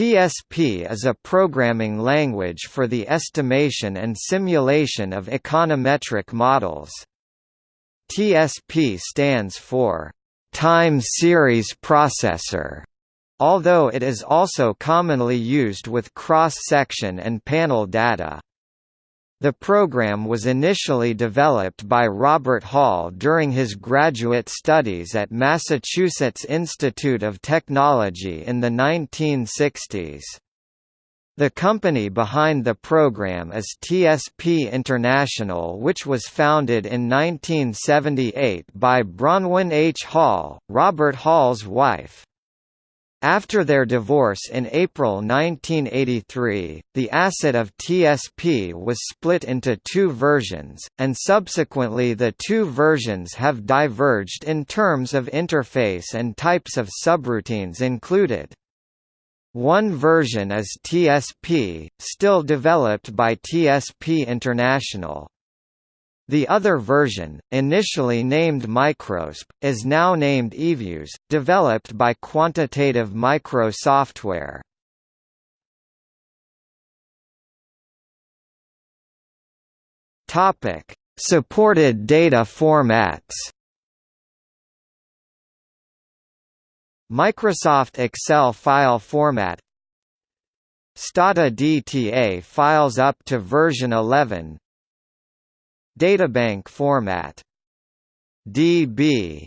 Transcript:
TSP is a programming language for the estimation and simulation of econometric models. TSP stands for Time Series Processor, although it is also commonly used with cross-section and panel data. The program was initially developed by Robert Hall during his graduate studies at Massachusetts Institute of Technology in the 1960s. The company behind the program is TSP International which was founded in 1978 by Bronwyn H. Hall, Robert Hall's wife. After their divorce in April 1983, the asset of TSP was split into two versions, and subsequently the two versions have diverged in terms of interface and types of subroutines included. One version is TSP, still developed by TSP International. The other version, initially named MicroTSP, is now named eViews, developed by Quantitative Micro Software. Topic: Supported data formats. Microsoft Excel file format Stata DTA files up to version 11 Databank format DB